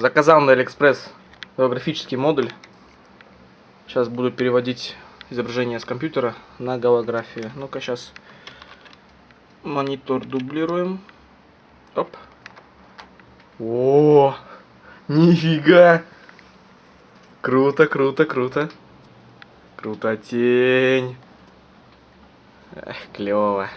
Заказал на Алиэкспресс голографический модуль. Сейчас буду переводить изображение с компьютера на голографию. Ну-ка, сейчас монитор дублируем. Оп. О, нифига. Круто, круто, круто. Круто тень. Эх, клево.